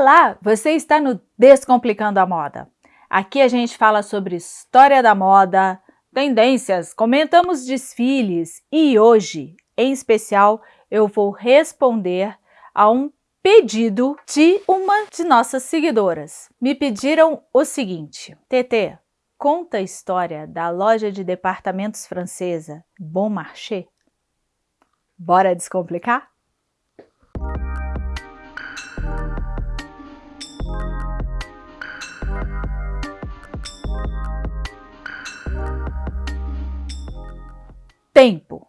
Olá, você está no Descomplicando a Moda. Aqui a gente fala sobre história da moda, tendências, comentamos desfiles e hoje, em especial, eu vou responder a um pedido de uma de nossas seguidoras. Me pediram o seguinte, TT, conta a história da loja de departamentos francesa Bon Marché. Bora descomplicar? Tempo.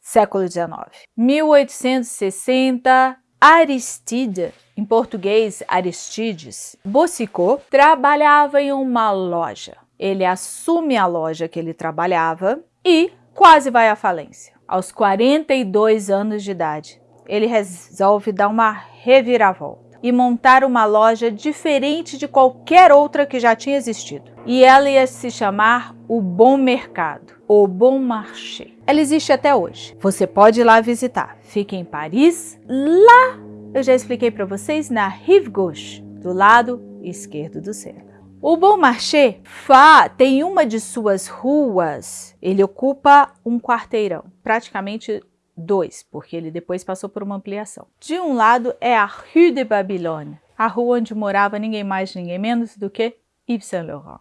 Século XIX. 1860, Aristide, em português Aristides, Boussicot, trabalhava em uma loja. Ele assume a loja que ele trabalhava e quase vai à falência. Aos 42 anos de idade, ele resolve dar uma reviravolta e montar uma loja diferente de qualquer outra que já tinha existido. E ela ia se chamar o Bom Mercado o Bon Marché. Ela existe até hoje. Você pode ir lá visitar. Fica em Paris. Lá, eu já expliquei para vocês, na Rive Gauche, do lado esquerdo do Sena. O Bon Marché Fa tem uma de suas ruas, ele ocupa um quarteirão, praticamente dois, porque ele depois passou por uma ampliação. De um lado é a Rue de Babylone, a rua onde morava ninguém mais, ninguém menos do que Yves Saint Laurent.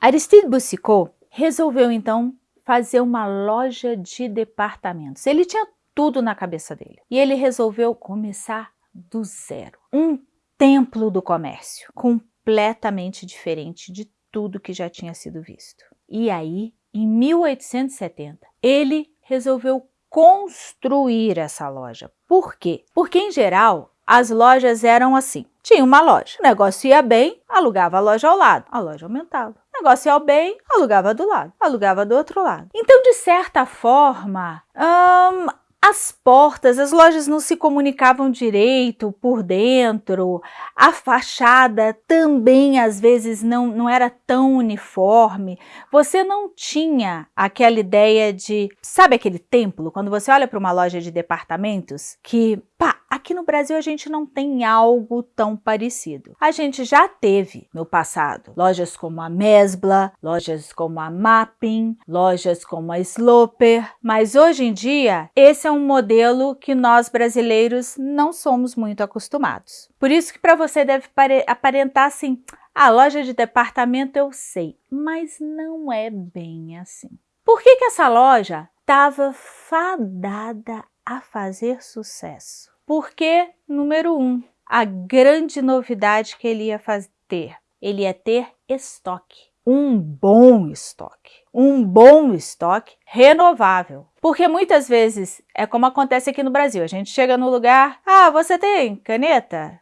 Aristide Boussicot resolveu então fazer uma loja de departamentos. Ele tinha tudo na cabeça dele. E ele resolveu começar do zero. Um templo do comércio, completamente diferente de tudo que já tinha sido visto. E aí, em 1870, ele resolveu construir essa loja. Por quê? Porque, em geral, as lojas eram assim. Tinha uma loja, o negócio ia bem, alugava a loja ao lado, a loja aumentava. O negócio ia bem, alugava do lado, alugava do outro lado. Então, de certa forma, hum, as portas, as lojas não se comunicavam direito por dentro, a fachada também às vezes não, não era tão uniforme, você não tinha aquela ideia de, sabe aquele templo? Quando você olha para uma loja de departamentos que Pá, aqui no Brasil a gente não tem algo tão parecido. A gente já teve no passado lojas como a Mesbla, lojas como a Mapping, lojas como a Sloper, mas hoje em dia esse é um modelo que nós brasileiros não somos muito acostumados. Por isso que para você deve aparentar assim, a loja de departamento eu sei, mas não é bem assim. Por que, que essa loja estava fadada a fazer sucesso? Porque, número um, a grande novidade que ele ia ter, ele ia ter estoque. Um bom estoque. Um bom estoque renovável. Porque muitas vezes é como acontece aqui no Brasil. A gente chega no lugar, ah, você tem caneta?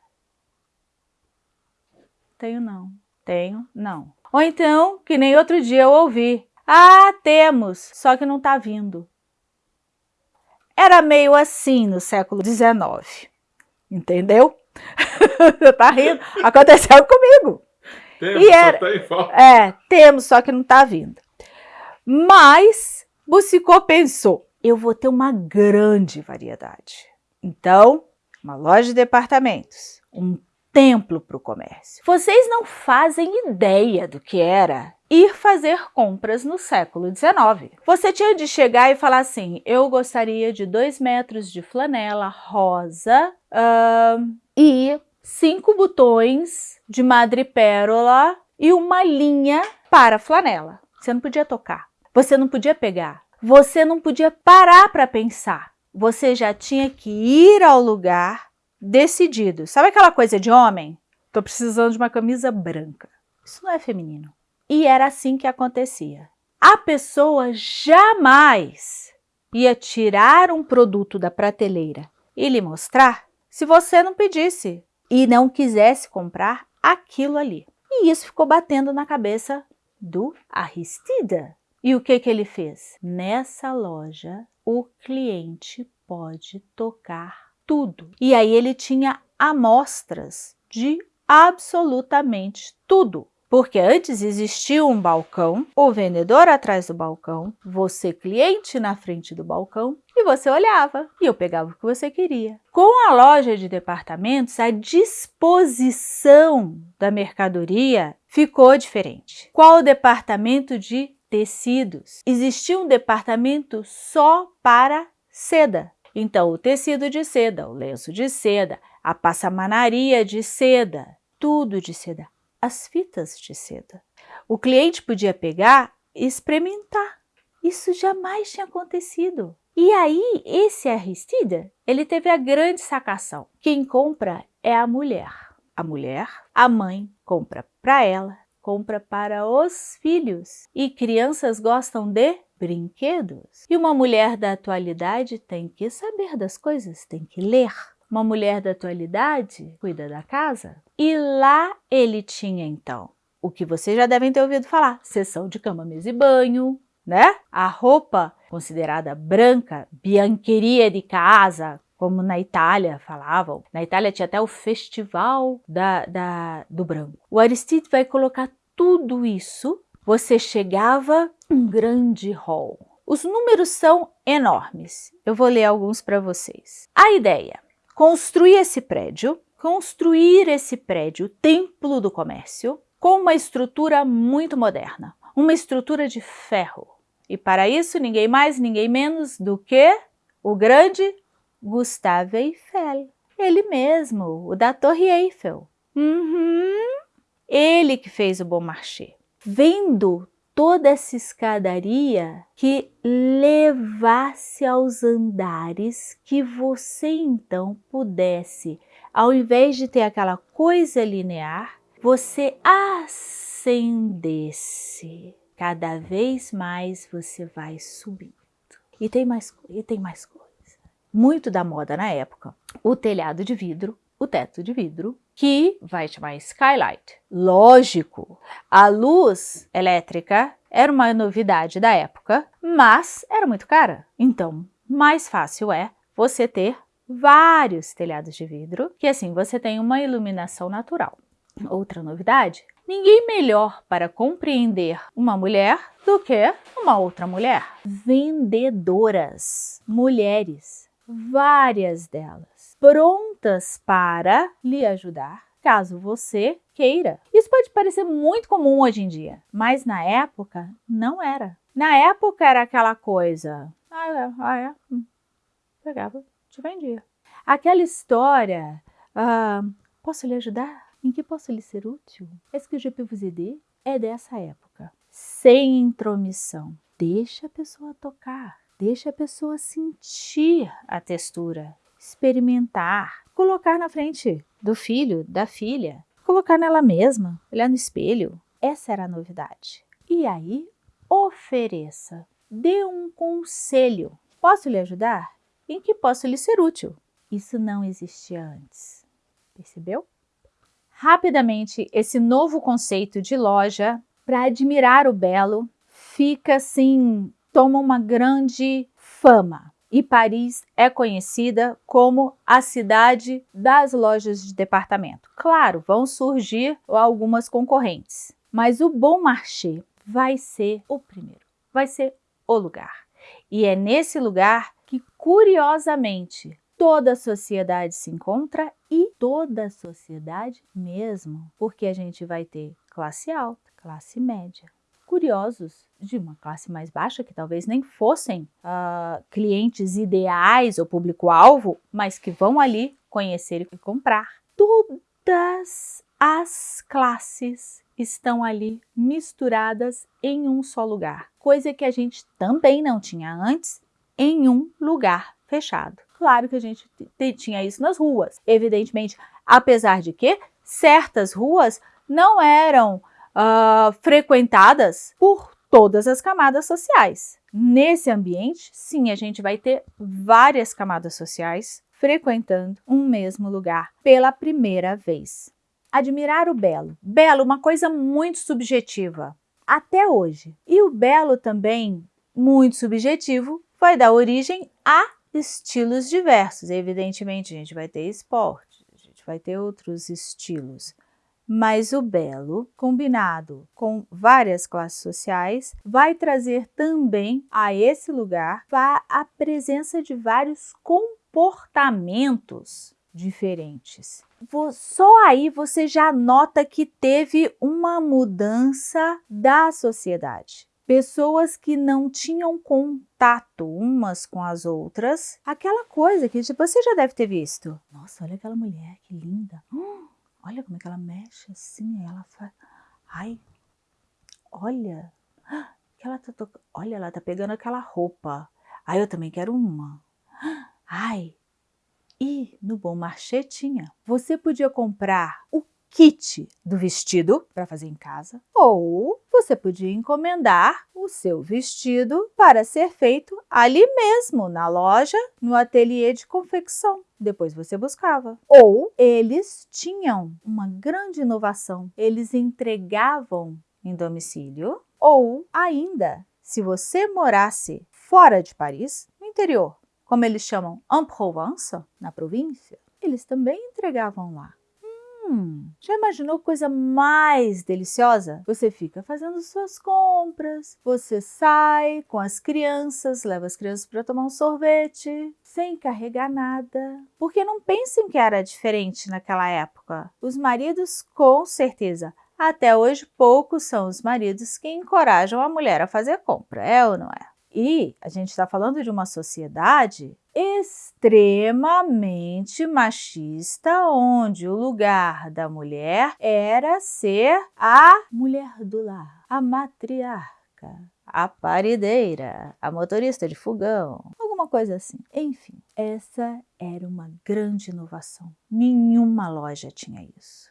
Tenho não. Tenho não. Ou então, que nem outro dia eu ouvi, ah, temos, só que não está vindo. Era meio assim no século XIX, entendeu? tá rindo? Aconteceu comigo. Temos, e era, só É, temos, só que não tá vindo. Mas Bussicô pensou, eu vou ter uma grande variedade. Então, uma loja de departamentos, um templo para o comércio. Vocês não fazem ideia do que era ir fazer compras no século XIX. Você tinha de chegar e falar assim, eu gostaria de dois metros de flanela rosa uh, e cinco botões de madrepérola e uma linha para flanela. Você não podia tocar, você não podia pegar, você não podia parar para pensar. Você já tinha que ir ao lugar decidido. Sabe aquela coisa de homem? Tô precisando de uma camisa branca. Isso não é feminino. E era assim que acontecia. A pessoa jamais ia tirar um produto da prateleira e lhe mostrar se você não pedisse e não quisesse comprar aquilo ali. E isso ficou batendo na cabeça do Aristida. E o que, que ele fez? Nessa loja, o cliente pode tocar tudo. E aí ele tinha amostras de absolutamente tudo Porque antes existia um balcão, o vendedor atrás do balcão, você cliente na frente do balcão e você olhava e eu pegava o que você queria. Com a loja de departamentos, a disposição da mercadoria ficou diferente. Qual o departamento de tecidos? Existia um departamento só para seda. Então, o tecido de seda, o lenço de seda, a passamanaria de seda, tudo de seda as fitas de seda. O cliente podia pegar e experimentar. Isso jamais tinha acontecido. E aí, esse Aristida, ele teve a grande sacação. Quem compra é a mulher. A mulher, a mãe, compra para ela, compra para os filhos. E crianças gostam de brinquedos. E uma mulher da atualidade tem que saber das coisas, tem que ler. Uma mulher da atualidade cuida da casa. E lá ele tinha então o que vocês já devem ter ouvido falar, sessão de cama, mesa e banho, né? A roupa considerada branca, biancheria de casa, como na Itália falavam. Na Itália tinha até o festival da, da, do branco. O Aristide vai colocar tudo isso. Você chegava um grande hall. Os números são enormes. Eu vou ler alguns para vocês. A ideia construir esse prédio, construir esse prédio, templo do comércio, com uma estrutura muito moderna, uma estrutura de ferro. E para isso, ninguém mais, ninguém menos do que o grande Gustave Eiffel. Ele mesmo, o da Torre Eiffel. Uhum. Ele que fez o Bom Marché. Vendo toda essa escadaria que levasse aos andares que você então pudesse, ao invés de ter aquela coisa linear, você ascendesse. Cada vez mais você vai subindo. E tem mais, e tem mais coisa. Muito da moda na época. O telhado de vidro, o teto de vidro, que vai chamar skylight. Lógico, a luz elétrica era uma novidade da época, mas era muito cara. Então, mais fácil é você ter vários telhados de vidro, que assim você tem uma iluminação natural. Outra novidade, ninguém melhor para compreender uma mulher do que uma outra mulher. Vendedoras, mulheres, várias delas prontas para lhe ajudar, caso você queira. Isso pode parecer muito comum hoje em dia, mas na época não era. Na época era aquela coisa, ah é, ah, é. Hum. pegava, te vendia. Aquela história, ah, posso lhe ajudar? Em que posso lhe ser útil? Esse que o GPVZD é dessa época, sem intromissão. Deixa a pessoa tocar, deixa a pessoa sentir a textura, experimentar, colocar na frente do filho, da filha, colocar nela mesma, olhar no espelho. Essa era a novidade. E aí, ofereça, dê um conselho. Posso lhe ajudar? Em que posso lhe ser útil? Isso não existia antes. Percebeu? Rapidamente, esse novo conceito de loja para admirar o belo fica assim, toma uma grande fama e Paris é conhecida como a cidade das lojas de departamento. Claro, vão surgir algumas concorrentes, mas o Bon Marché vai ser o primeiro, vai ser o lugar. E é nesse lugar que, curiosamente, toda a sociedade se encontra e toda a sociedade mesmo, porque a gente vai ter classe alta, classe média, curiosos de uma classe mais baixa, que talvez nem fossem uh, clientes ideais ou público-alvo, mas que vão ali conhecer e comprar. Todas as classes estão ali misturadas em um só lugar, coisa que a gente também não tinha antes em um lugar fechado. Claro que a gente tinha isso nas ruas, evidentemente, apesar de que certas ruas não eram uh, frequentadas por todas as camadas sociais. Nesse ambiente, sim, a gente vai ter várias camadas sociais frequentando um mesmo lugar pela primeira vez. Admirar o belo. Belo, uma coisa muito subjetiva, até hoje. E o belo também, muito subjetivo, vai dar origem a estilos diversos. Evidentemente, a gente vai ter esporte, a gente vai ter outros estilos Mas o belo, combinado com várias classes sociais, vai trazer também a esse lugar a presença de vários comportamentos diferentes. Só aí você já nota que teve uma mudança da sociedade. Pessoas que não tinham contato umas com as outras. Aquela coisa que tipo, você já deve ter visto. Nossa, olha aquela mulher, que linda. Hum, olha como é que ela mexe assim, ela faz... Ai, olha, que ela tá tocando. Olha, ela tá pegando aquela roupa. Ai, eu também quero uma. Ai, e no Bom Marché tinha. Você podia comprar o kit do vestido para fazer em casa, ou você podia encomendar o seu vestido para ser feito ali mesmo, na loja, no ateliê de confecção. Depois você buscava. Ou eles tinham uma grande inovação. Eles entregavam em domicílio ou ainda, se você morasse fora de Paris, no interior, como eles chamam en Provence, na província, eles também entregavam lá. Já imaginou coisa mais deliciosa? Você fica fazendo suas compras, você sai com as crianças, leva as crianças para tomar um sorvete, sem carregar nada. Porque não pensem que era diferente naquela época. Os maridos, com certeza, até hoje poucos são os maridos que encorajam a mulher a fazer compra, é ou não é? E a gente está falando de uma sociedade extremamente machista, onde o lugar da mulher era ser a mulher do lar, a matriarca, a parideira, a motorista de fogão, alguma coisa assim. Enfim, essa era uma grande inovação. Nenhuma loja tinha isso.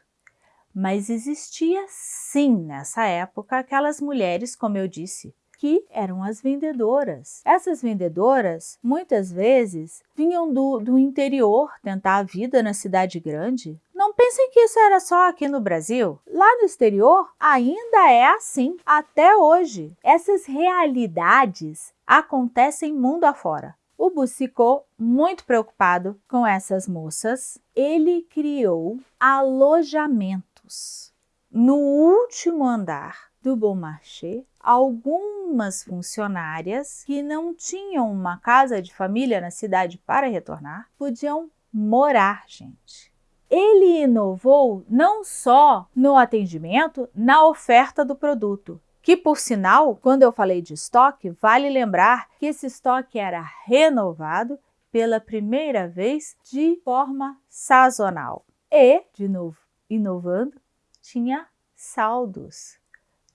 Mas existia sim nessa época aquelas mulheres, como eu disse, que eram as vendedoras. Essas vendedoras, muitas vezes, vinham do, do interior tentar a vida na cidade grande. Não pensem que isso era só aqui no Brasil. Lá no exterior, ainda é assim, até hoje. Essas realidades acontecem mundo afora. O Boucicault, muito preocupado com essas moças, ele criou alojamentos no último andar do Bon Marché, algumas funcionárias que não tinham uma casa de família na cidade para retornar, podiam morar, gente. Ele inovou não só no atendimento, na oferta do produto, que por sinal, quando eu falei de estoque, vale lembrar que esse estoque era renovado pela primeira vez de forma sazonal. E, de novo, inovando, tinha saldos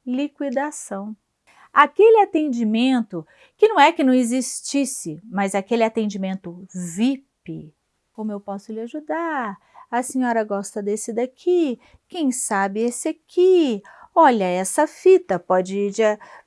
liquidação. Aquele atendimento que não é que não existisse, mas aquele atendimento VIP. Como eu posso lhe ajudar? A senhora gosta desse daqui? Quem sabe esse aqui? Olha, essa fita pode,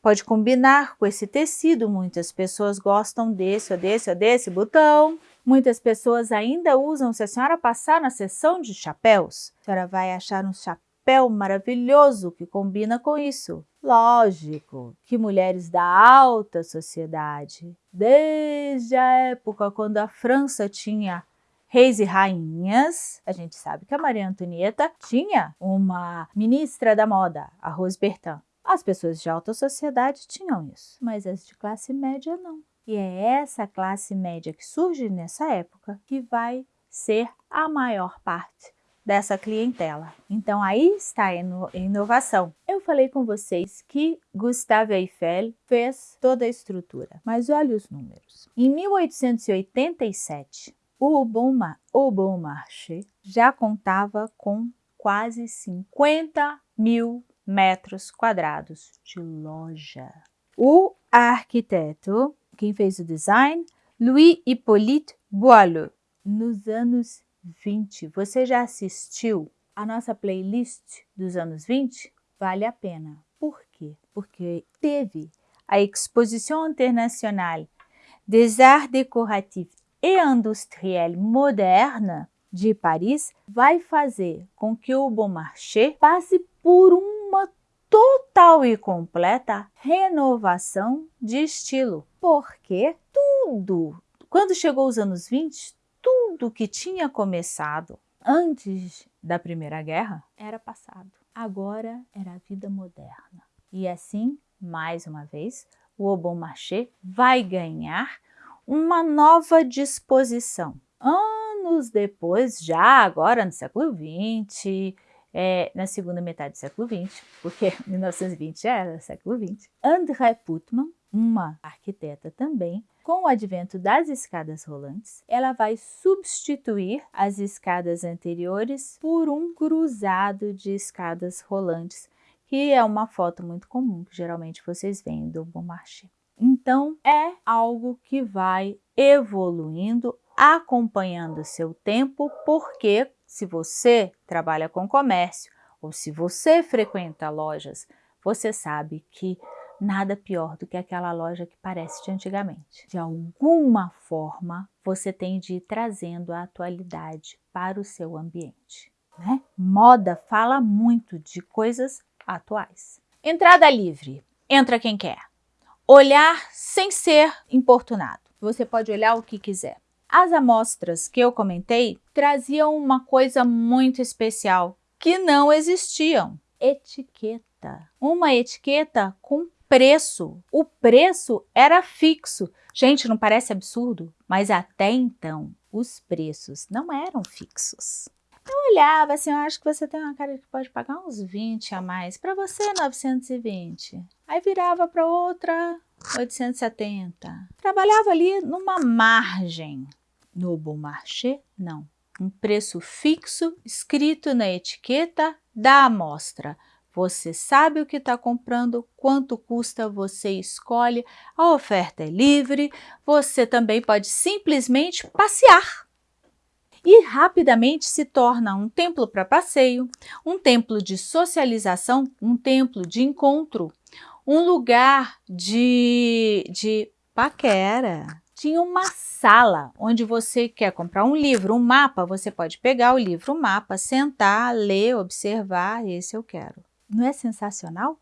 pode combinar com esse tecido. Muitas pessoas gostam desse, ou desse, ou desse botão. Muitas pessoas ainda usam, se a senhora passar na seção de chapéus, a senhora vai achar um chapéu maravilhoso que combina com isso. Lógico que mulheres da alta sociedade, desde a época quando a França tinha reis e rainhas, a gente sabe que a Maria Antonieta tinha uma ministra da moda, a Rose Bertin. As pessoas de alta sociedade tinham isso, mas as de classe média não. E é essa classe média que surge nessa época que vai ser a maior parte dessa clientela. Então aí está a inovação. Eu falei com vocês que Gustave Eiffel fez toda a estrutura, mas olha os números. Em 1887, o o bon Marché já contava com quase 50 mil metros quadrados de loja. O arquiteto, quem fez o design, Louis Hippolyte Boileau, nos anos 20. Você já assistiu a nossa playlist dos anos 20? Vale a pena. Por quê? Porque teve a Exposition Internationale des Arts Décoratifs et Industriels Modernes de Paris vai fazer com que o Bon Marché passe por uma total e completa renovação de estilo. Porque tudo, quando chegou os anos 20, tudo que tinha começado antes da Primeira Guerra era passado. Agora era a vida moderna. E assim, mais uma vez, o Obon Marché vai ganhar uma nova disposição. Anos depois, já agora no século XX, é, na segunda metade do século XX, porque 1920 já era século XX, André Putman, uma arquiteta também, com o advento das escadas rolantes, ela vai substituir as escadas anteriores por um cruzado de escadas rolantes, que é uma foto muito comum que geralmente vocês veem do Bon Marché. Então, é algo que vai evoluindo, acompanhando seu tempo, porque se você trabalha com comércio ou se você frequenta lojas, você sabe que nada pior do que aquela loja que parece de antigamente. De alguma forma, você tem de ir trazendo a atualidade para o seu ambiente. Né? Moda fala muito de coisas atuais. Entrada livre. Entra quem quer. Olhar sem ser importunado. Você pode olhar o que quiser. As amostras que eu comentei traziam uma coisa muito especial que não existiam. Etiqueta. Uma etiqueta com preço. O preço era fixo. Gente, não parece absurdo? Mas até então, os preços não eram fixos. Eu olhava assim, eu acho que você tem uma cara que pode pagar uns 20 a mais. Para você, 920. Aí virava para outra, 870. Trabalhava ali numa margem. No Bon Marché, não. Um preço fixo escrito na etiqueta da amostra. Você sabe o que está comprando, quanto custa, você escolhe, a oferta é livre, você também pode simplesmente passear. E rapidamente se torna um templo para passeio, um templo de socialização, um templo de encontro, um lugar de, de paquera. Tinha uma sala onde você quer comprar um livro, um mapa, você pode pegar o livro, o mapa, sentar, ler, observar, esse eu quero. Não é sensacional?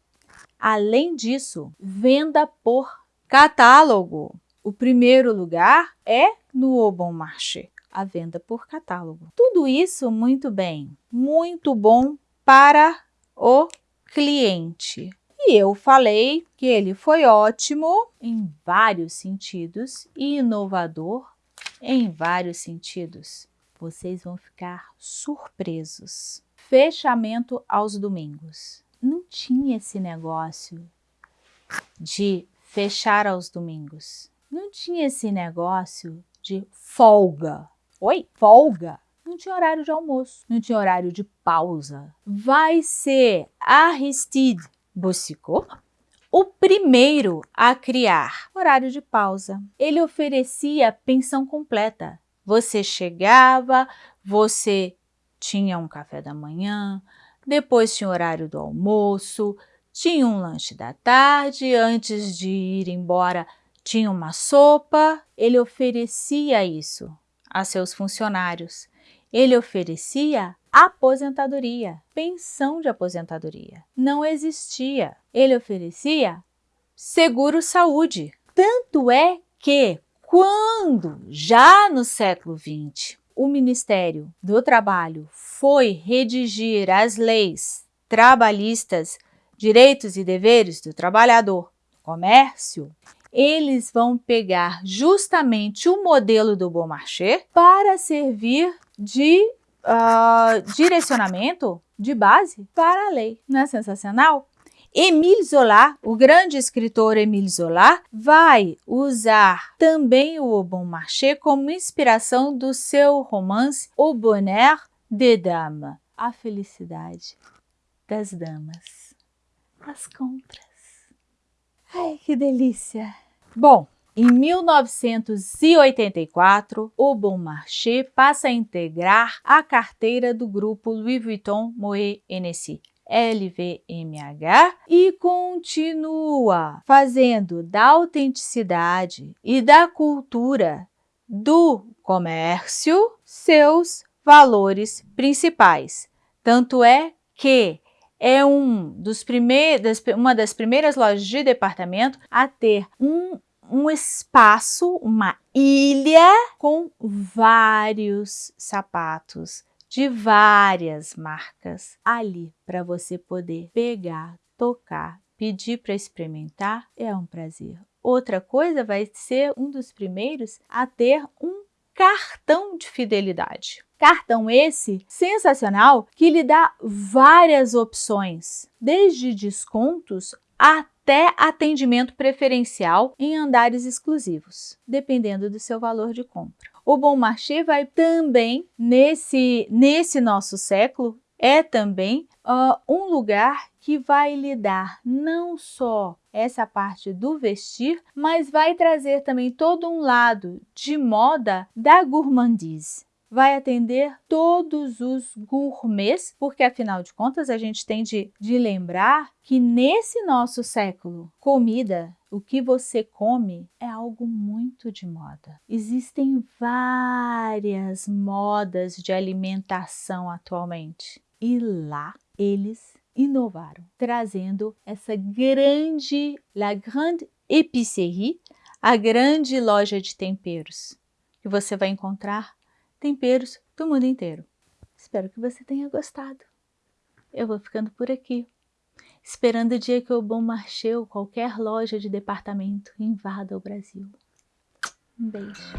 Além disso, venda por catálogo. O primeiro lugar é no O Bon Marché, a venda por catálogo. Tudo isso muito bem, muito bom para o cliente. E eu falei que ele foi ótimo em vários sentidos e inovador em vários sentidos. Vocês vão ficar surpresos fechamento aos domingos. Não tinha esse negócio de fechar aos domingos. Não tinha esse negócio de folga. Oi? Folga? Não tinha horário de almoço, não tinha horário de pausa. Vai ser Aristide Boussicot o primeiro a criar horário de pausa. Ele oferecia pensão completa. Você chegava, você tinha um café da manhã, depois tinha o horário do almoço, tinha um lanche da tarde, antes de ir embora tinha uma sopa. Ele oferecia isso a seus funcionários. Ele oferecia aposentadoria, pensão de aposentadoria. Não existia. Ele oferecia seguro-saúde. Tanto é que, quando, já no século XX, o Ministério do Trabalho foi redigir as leis trabalhistas, direitos e deveres do trabalhador, comércio, eles vão pegar justamente o modelo do Bon Marché para servir de uh, direcionamento, de base para a lei. Não é sensacional? Émile Zola, o grande escritor Émile Zola, vai usar também o Bon Marché como inspiração do seu romance O Bonheur des Dames, a felicidade das damas, as compras. Ai, que delícia! Bom, em 1984, o Bon Marché passa a integrar a carteira do grupo Louis Vuitton Moet Hennessy. LVMH e continua fazendo da autenticidade e da cultura do comércio seus valores principais. Tanto é que é um dos primeiros, uma das primeiras lojas de departamento a ter um, um espaço, uma ilha com vários sapatos de várias marcas ali para você poder pegar, tocar, pedir para experimentar. É um prazer. Outra coisa vai ser um dos primeiros a ter um cartão de fidelidade. Cartão esse sensacional que lhe dá várias opções, desde descontos até atendimento preferencial em andares exclusivos, dependendo do seu valor de compra. O Bom Marché vai também, nesse, nesse nosso século, é também uh, um lugar que vai lhe dar não só essa parte do vestir, mas vai trazer também todo um lado de moda da gourmandise vai atender todos os gourmets, porque afinal de contas a gente tem de, de lembrar que nesse nosso século, comida, o que você come é algo muito de moda. Existem várias modas de alimentação atualmente e lá eles inovaram, trazendo essa grande, la grande épicerie, a grande loja de temperos, que você vai encontrar temperos do mundo inteiro. Espero que você tenha gostado. Eu vou ficando por aqui, esperando o dia que o Bom Marché ou qualquer loja de departamento invada o Brasil. Um beijo.